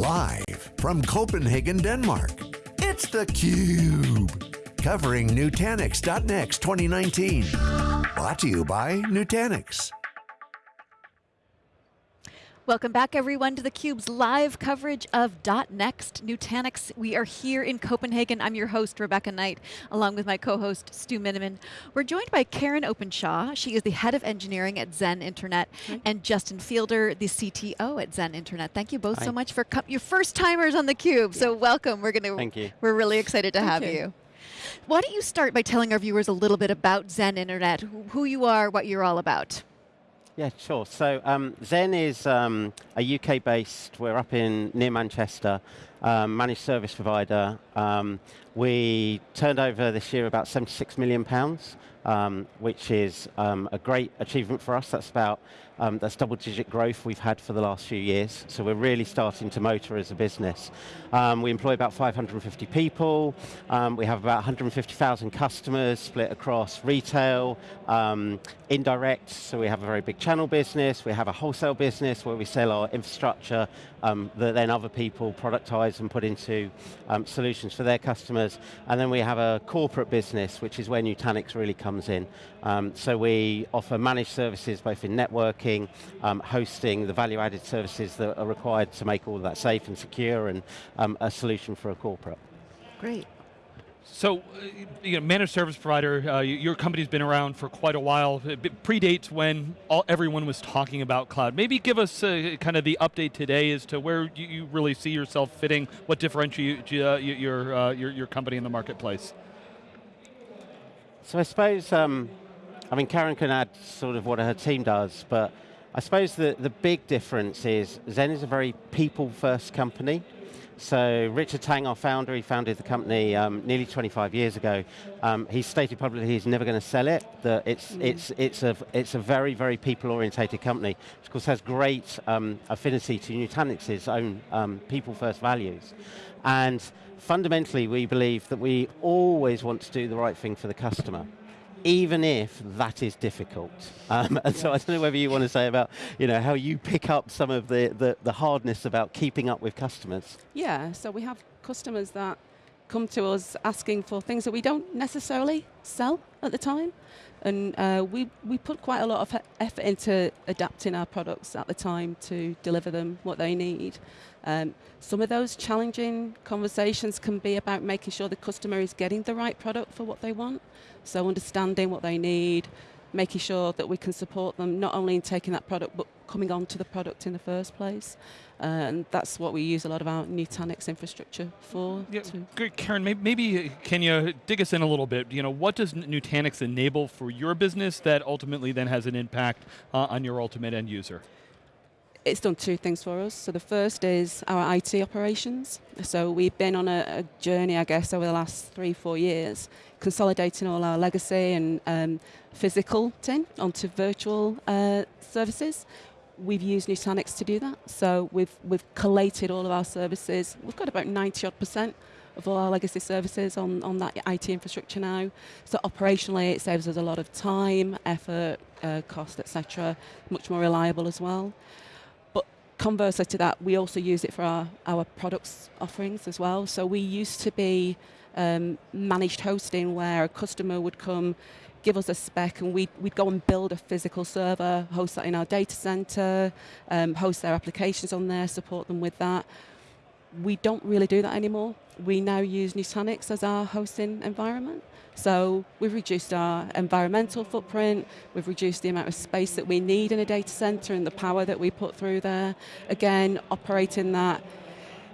Live from Copenhagen, Denmark, it's theCUBE. Covering Nutanix.next 2019. Brought to you by Nutanix. Welcome back everyone to theCUBE's live coverage of .next Nutanix. We are here in Copenhagen. I'm your host, Rebecca Knight, along with my co-host, Stu Miniman. We're joined by Karen Openshaw. She is the head of engineering at Zen Internet, -hmm. and Justin Fielder, the CTO at Zen Internet. Thank you both Hi. so much for your first timers on theCUBE. Yeah. So welcome, we're going to, Thank you. we're really excited to Thank have you. you. Why don't you start by telling our viewers a little bit about Zen Internet, who you are, what you're all about. Yeah, sure. So um, Zen is um, a UK-based, we're up in near Manchester, um, managed service provider. Um, we turned over this year about 76 million pounds, um, which is um, a great achievement for us. That's about um, that's double-digit growth we've had for the last few years. So we're really starting to motor as a business. Um, we employ about 550 people. Um, we have about 150,000 customers split across retail, um, indirect, so we have a very big channel business. We have a wholesale business where we sell our infrastructure um, that then other people productize and put into um, solutions for their customers. And then we have a corporate business, which is where Nutanix really comes in. So we offer managed services both in networking, um, hosting, the value-added services that are required to make all of that safe and secure and um, a solution for a corporate. Great. So, uh, you know, managed service provider, uh, your company's been around for quite a while. It predates when all, everyone was talking about cloud. Maybe give us uh, kind of the update today as to where you, you really see yourself fitting, what differentiates uh, your, uh, your, your company in the marketplace. So I suppose um, I mean, Karen can add sort of what her team does, but I suppose the, the big difference is Zen is a very people-first company. So Richard Tang, our founder, he founded the company um, nearly 25 years ago. Um, he stated publicly he's never going to sell it. That it's mm. it's it's a it's a very very people-orientated company, which of course has great um, affinity to Nutanix's own um, people-first values, and fundamentally we believe that we always want to do the right thing for the customer even if that is difficult. Um, and so I don't know whether you want to say about you know, how you pick up some of the, the, the hardness about keeping up with customers. Yeah, so we have customers that come to us asking for things that we don't necessarily sell at the time. And uh, we, we put quite a lot of effort into adapting our products at the time to deliver them what they need. Um, some of those challenging conversations can be about making sure the customer is getting the right product for what they want. So understanding what they need, making sure that we can support them not only in taking that product but coming on to the product in the first place. Uh, and that's what we use a lot of our Nutanix infrastructure for. Yeah, great, Karen, maybe, maybe can you dig us in a little bit? You know, what does Nutanix enable for your business that ultimately then has an impact uh, on your ultimate end user? It's done two things for us. So the first is our IT operations. So we've been on a, a journey, I guess, over the last three, four years, consolidating all our legacy and um, physical tin onto virtual uh, services. We've used Nutanix to do that. So we've, we've collated all of our services. We've got about 90 odd percent of all our legacy services on, on that IT infrastructure now. So operationally, it saves us a lot of time, effort, uh, cost, etc. Much more reliable as well conversely to that, we also use it for our, our products offerings as well. So we used to be um, managed hosting where a customer would come, give us a spec and we'd, we'd go and build a physical server, host that in our data center, um, host their applications on there, support them with that. We don't really do that anymore. We now use Nutanix as our hosting environment. So we've reduced our environmental footprint, we've reduced the amount of space that we need in a data center and the power that we put through there. Again, operating that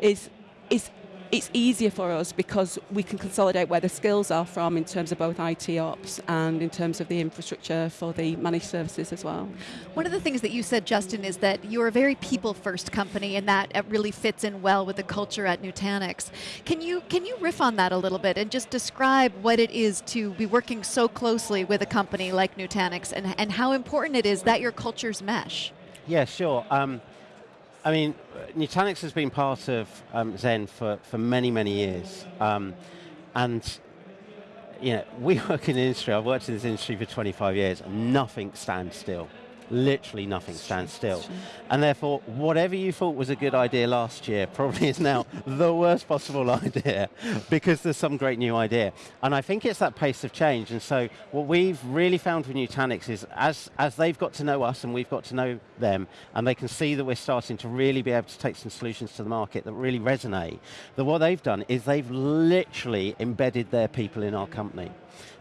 is, is it's easier for us because we can consolidate where the skills are from in terms of both IT ops and in terms of the infrastructure for the managed services as well. One of the things that you said, Justin, is that you're a very people-first company and that really fits in well with the culture at Nutanix. Can you, can you riff on that a little bit and just describe what it is to be working so closely with a company like Nutanix and, and how important it is that your cultures mesh? Yeah, sure. Um, I mean, Nutanix has been part of um, Zen for, for many, many years. Um, and you know, we work in the industry, I've worked in this industry for 25 years, and nothing stands still. Literally nothing stands still. And therefore, whatever you thought was a good idea last year probably is now the worst possible idea because there's some great new idea. And I think it's that pace of change. And so what we've really found with Nutanix is as, as they've got to know us and we've got to know them, and they can see that we're starting to really be able to take some solutions to the market that really resonate, that what they've done is they've literally embedded their people in our company.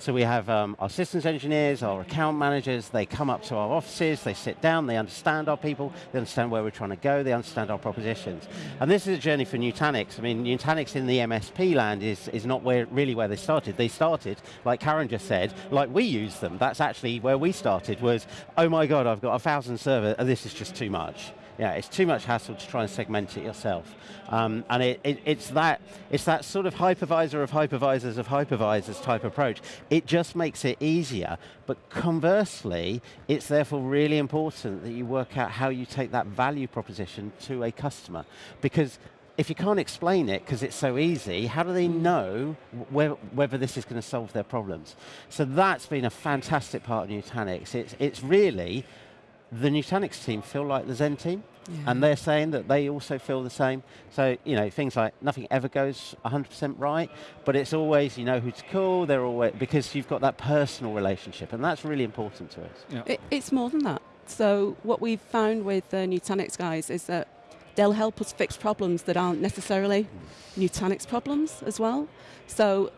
So we have um, our systems engineers, our account managers, they come up to our offices, they sit down, they understand our people, they understand where we're trying to go, they understand our propositions. And this is a journey for Nutanix. I mean, Nutanix in the MSP land is, is not where, really where they started. They started, like Karen just said, like we use them. That's actually where we started was, oh my God, I've got a thousand servers, and this is just too much. Yeah, it's too much hassle to try and segment it yourself. Um, and it, it, it's, that, it's that sort of hypervisor of hypervisors of hypervisors type approach. It just makes it easier, but conversely, it's therefore really important that you work out how you take that value proposition to a customer. Because if you can't explain it because it's so easy, how do they know wh whether this is going to solve their problems? So that's been a fantastic part of Nutanix. It's, it's really the Nutanix team feel like the Zen team, yeah. and they're saying that they also feel the same. So, you know, things like nothing ever goes 100% right, but it's always, you know who to call, they're always, because you've got that personal relationship, and that's really important to us. Yeah. It, it's more than that. So what we've found with the Nutanix guys is that they'll help us fix problems that aren't necessarily mm. Nutanix problems as well. So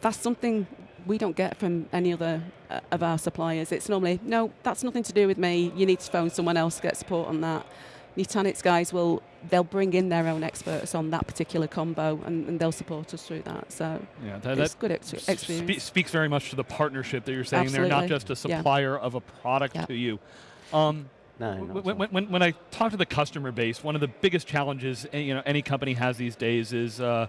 that's something we don't get from any other uh, of our suppliers. It's normally, no, that's nothing to do with me. You need to phone someone else to get support on that. Nutanix guys will, they'll bring in their own experts on that particular combo and, and they'll support us through that. So yeah, that, it's that good ex experience. Spe speaks very much to the partnership that you're saying Absolutely. they're not just a supplier yeah. of a product yeah. to you. Um, no, when, when, when, I talk to the customer base, one of the biggest challenges eh, you know, any company has these days is uh,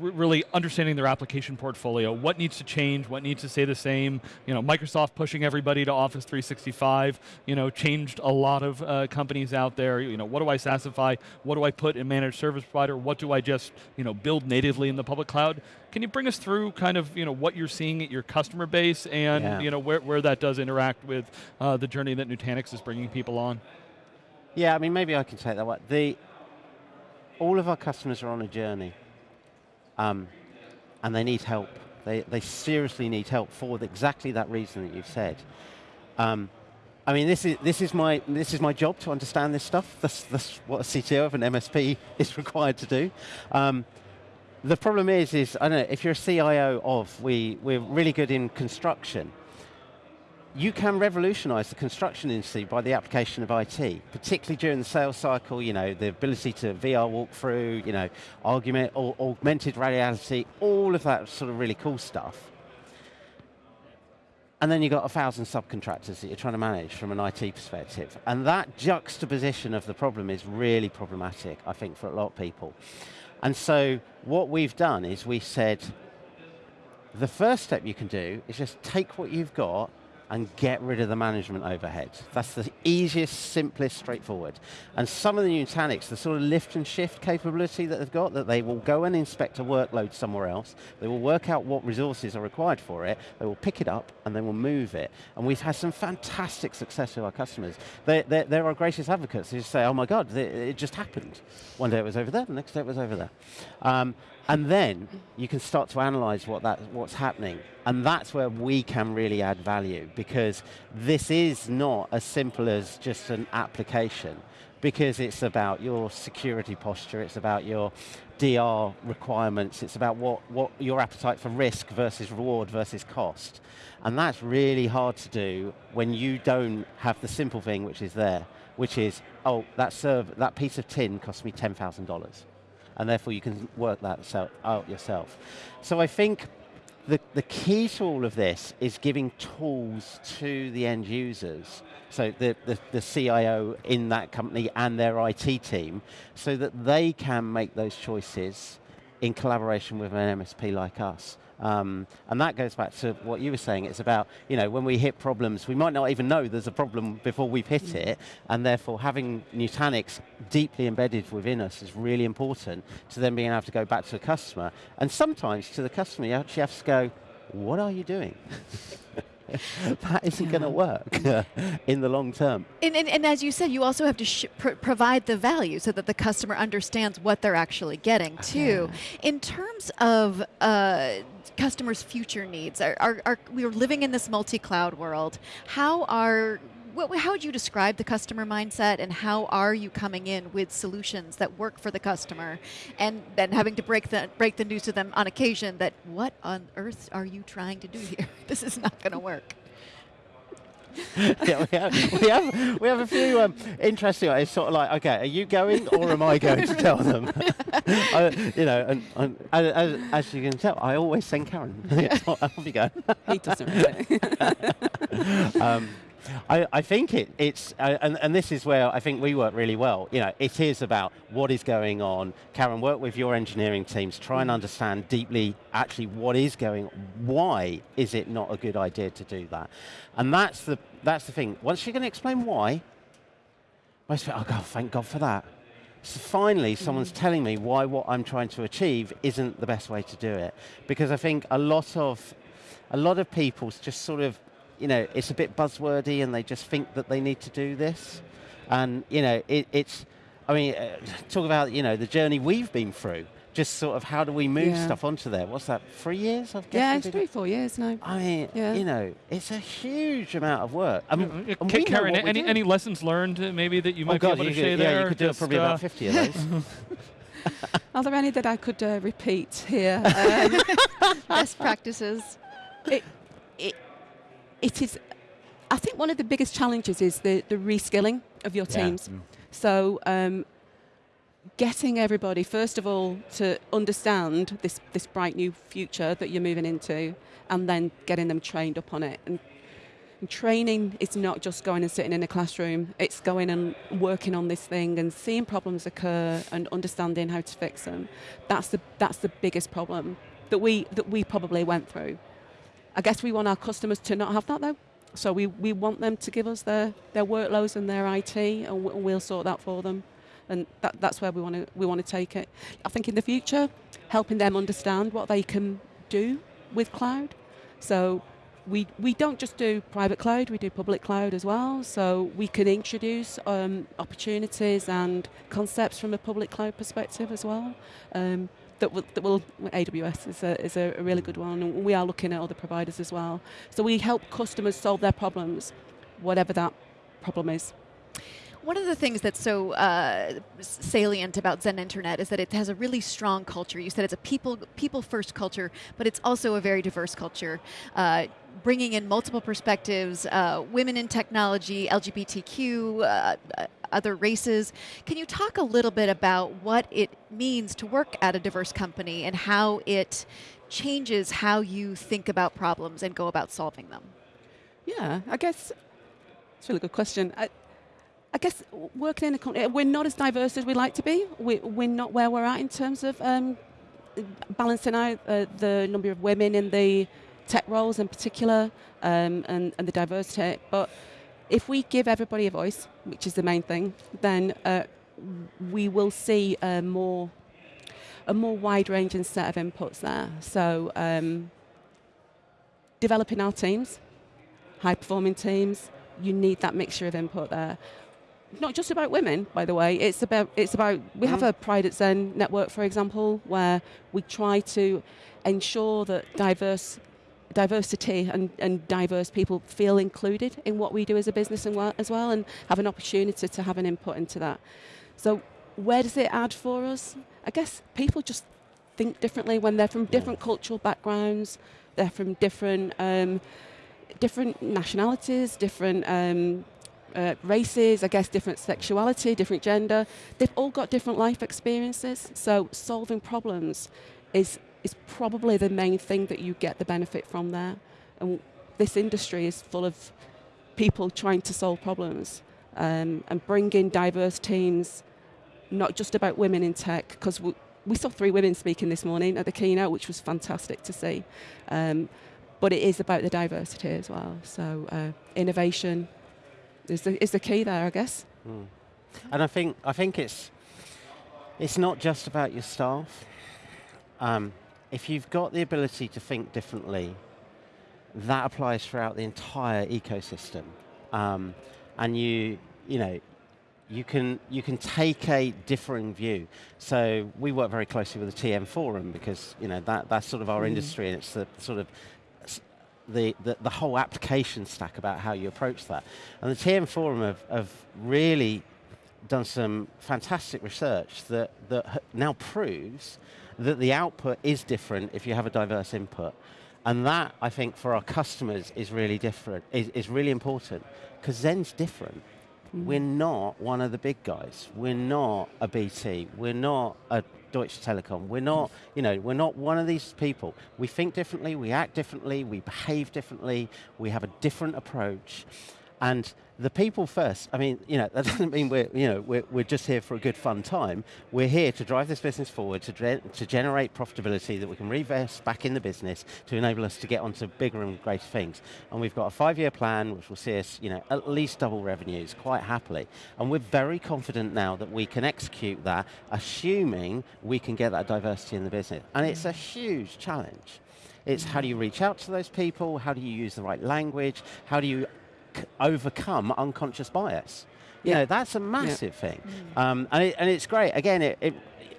really understanding their application portfolio, what needs to change, what needs to stay the same. You know, Microsoft pushing everybody to Office 365, you know, changed a lot of uh, companies out there. You know, what do I SaaSify? What do I put in managed service provider? What do I just, you know, build natively in the public cloud? Can you bring us through kind of, you know, what you're seeing at your customer base and, yeah. you know, where, where that does interact with uh, the journey that Nutanix is bringing people on? Yeah, I mean, maybe I can take that one. The, all of our customers are on a journey um, and they need help. They, they seriously need help for exactly that reason that you've said. Um, I mean, this is, this, is my, this is my job to understand this stuff. That's, that's what a CTO of an MSP is required to do. Um, the problem is, is I don't know, if you're a CIO of, we, we're really good in construction, you can revolutionize the construction industry by the application of IT, particularly during the sales cycle, you know, the ability to VR walkthrough, you know, argument, or augmented reality, all of that sort of really cool stuff. And then you've got a thousand subcontractors that you're trying to manage from an IT perspective. And that juxtaposition of the problem is really problematic, I think, for a lot of people. And so what we've done is we said, the first step you can do is just take what you've got and get rid of the management overhead. That's the easiest, simplest, straightforward. And some of the Nutanix, the sort of lift and shift capability that they've got, that they will go and inspect a workload somewhere else, they will work out what resources are required for it, they will pick it up, and they will move it. And we've had some fantastic success with our customers. They, they're, they're our greatest advocates. They just say, oh my God, it just happened. One day it was over there, the next day it was over there. Um, and then you can start to analyze what that, what's happening. And that's where we can really add value because this is not as simple as just an application because it's about your security posture, it's about your DR requirements, it's about what, what your appetite for risk versus reward versus cost. And that's really hard to do when you don't have the simple thing which is there, which is, oh, that, serve, that piece of tin cost me $10,000 and therefore you can work that out yourself. So I think the, the key to all of this is giving tools to the end users, so the, the, the CIO in that company and their IT team, so that they can make those choices in collaboration with an MSP like us. Um, and that goes back to what you were saying. It's about, you know, when we hit problems, we might not even know there's a problem before we've hit mm. it, and therefore having Nutanix deeply embedded within us is really important to then being able to go back to the customer. And sometimes to the customer, you actually have to go, what are you doing? that isn't going to work in the long term. And, and, and, as you said, you also have to sh- pr- provide the value so that the customer understands what they're actually getting too. In terms of uh, customers' future needs, are, are, are, we're living in this multi-cloud world. How are what, how would you describe the customer mindset and how are you coming in with solutions that work for the customer and then having to break the, break the news to them on occasion that what on earth are you trying to do here? this is not going to work. yeah, we have, we have, we have a few um, interesting. It's sort of like, okay, are you going or am I going to tell them? I, you know, and, and as, as, you can tell, I always send Karen. Off you go. he doesn't really. um, I, I think it, it's, uh, and, and this is where I think we work really well. You know, it is about what is going on. Karen, work with your engineering teams, try and understand deeply actually what is going on. Why is it not a good idea to do that? And that's the, that's the thing. Once you're going to explain why, most people, oh God, thank God for that. So finally, someone's mm. telling me why what I'm trying to achieve isn't the best way to do it. Because I think a lot of, a lot of people just sort of you know, it's a bit buzzwordy and they just think that they need to do this. And, you know, it, it's, I mean, uh, talk about, you know, the journey we've been through. Just sort of how do we move yeah. stuff onto there? What's that, three years? I've yeah, it's three, four years now. I mean, yeah. you know, it's a huge amount of work. I mean, uh, Karen, any, any lessons learned uh, maybe that you oh might God, be able to share yeah, there? Yeah, you could do probably uh, about 50 of those. Are there any that I could uh, repeat here? Um, Best practices. It, it, it is I think one of the biggest challenges is the, the reskilling of your teams. Yeah. Mm. So um, getting everybody, first of all, to understand this, this bright new future that you're moving into, and then getting them trained up on it. And, and training is not just going and sitting in a classroom, it's going and working on this thing and seeing problems occur and understanding how to fix them. That's the, that's the biggest problem that we, that we probably went through. I guess we want our customers to not have that though. So we, we want them to give us their, their workloads and their IT, and we'll sort that for them. And that, that's where we want to we want to take it. I think in the future, helping them understand what they can do with cloud. So we, we don't just do private cloud, we do public cloud as well. So we can introduce um, opportunities and concepts from a public cloud perspective as well. Um, that will, that will AWS is a, is a really good one, and we are looking at other providers as well. So we help customers solve their problems, whatever that problem is. One of the things that's so uh, salient about Zen Internet is that it has a really strong culture. You said it's a people people first culture, but it's also a very diverse culture. Uh, bringing in multiple perspectives, uh, women in technology, LGBTQ, uh, uh, other races. Can you talk a little bit about what it means to work at a diverse company and how it changes how you think about problems and go about solving them? Yeah, I guess it's a really good question. I, I guess working in a company, we're not as diverse as we'd like to be. We, we're not where we're at in terms of um, balancing out uh, the number of women in the tech roles in particular um, and, and the diversity. But if we give everybody a voice, which is the main thing, then uh, we will see a more a more wide ranging set of inputs there. So um, developing our teams, high performing teams, you need that mixture of input there. Not just about women, by the way. It's about it's about we mm. have a Pride at Zen network, for example, where we try to ensure that diverse diversity and, and diverse people feel included in what we do as a business well, as well and have an opportunity to have an input into that. So where does it add for us? I guess people just think differently when they're from different cultural backgrounds, they're from different um, different nationalities, different um, uh, races, I guess different sexuality, different gender. They've all got different life experiences. So solving problems is is probably the main thing that you get the benefit from there. And this industry is full of people trying to solve problems um, and bring in diverse teams, not just about women in tech, because we, we, saw three women speaking this morning at the keynote, which was fantastic to see. Um, but it is about the diversity as well. So uh, innovation is the, is the key there, I guess. Mm. And I think I think it's it's not just about your staff. Um, if you've got the ability to think differently, that applies throughout the entire ecosystem. Um, and you, you know, you can, you can take a differing view. So we work very closely with the TM Forum because you know, that, that's sort of our mm. industry and it's the sort of the, the, the, whole application stack about how you approach that. And the TM Forum have, have really done some fantastic research that, that now proves that the output is different if you have a diverse input. And that, I think, for our customers is really different, is, is really important, because Zen's different. Mm. We're not one of the big guys. We're not a BT. We're not a Deutsche Telekom. We're not, you know, we're not one of these people. We think differently, we act differently, we behave differently, we have a different approach. And the people first, I mean, you know, that doesn't mean we're, you know, we're, we're just here for a good fun time. We're here to drive this business forward, to, to generate profitability that we can reinvest back in the business to enable us to get onto bigger and greater things. And we've got a five-year plan which will see us, you know, at least double revenues quite happily. And we're very confident now that we can execute that, assuming we can get that diversity in the business. And it's a huge challenge. It's how do you reach out to those people? How do you use the right language? How do you overcome unconscious bias. You yeah. know, that's a massive yeah. thing. Mm. Um, and, it, and it's great. Again, it, it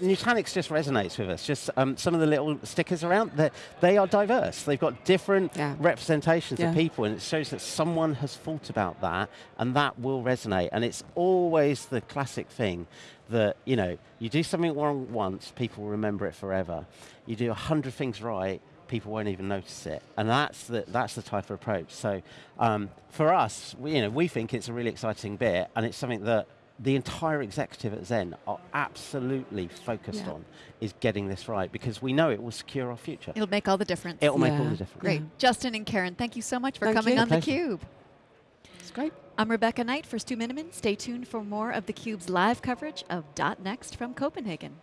Nutanix just resonates with us. Just um, some of the little stickers around, that they are diverse. They've got different yeah. representations yeah. of people, and it shows that someone has thought about that, and that will resonate. And it's always the classic thing that, you know, you do something wrong once, people remember it forever. You do a hundred things right, people won't even notice it. And that's the, that's the type of approach. So um, for us, we, you know, we think it's a really exciting bit and it's something that the entire executive at Zen are absolutely focused yeah. on is getting this right because we know it will secure our future. It'll make all the difference. It'll yeah. make all the difference. Great. Yeah. Justin and Karen, thank you so much for thank coming you. on theCUBE. It's great. I'm Rebecca Knight for Stu Miniman. Stay tuned for more of theCUBE's live coverage of .next from Copenhagen.